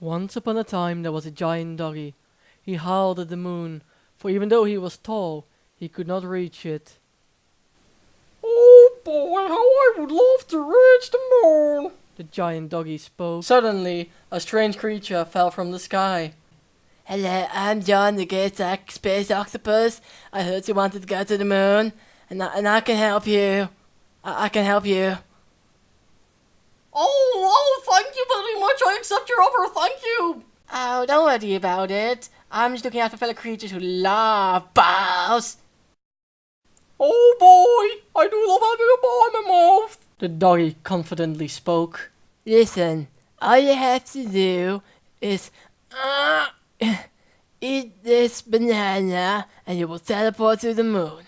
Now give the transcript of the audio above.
Once upon a time there was a giant doggy. He howled at the moon, for even though he was tall, he could not reach it. Oh boy, how I would love to reach the moon! The giant doggy spoke. Suddenly, a strange creature fell from the sky. Hello, I'm John, the great oc- space octopus. I heard you wanted to go to the moon, and I, and I can help you. I, I can help you. Oh, thank you very much. I accept your offer. Thank you. Oh, don't worry about it. I'm just looking out for fellow creatures who love balls. Oh boy, I do love having a ball in my mouth. The doggy confidently spoke. Listen, all you have to do is uh, eat this banana, and you will teleport to the moon.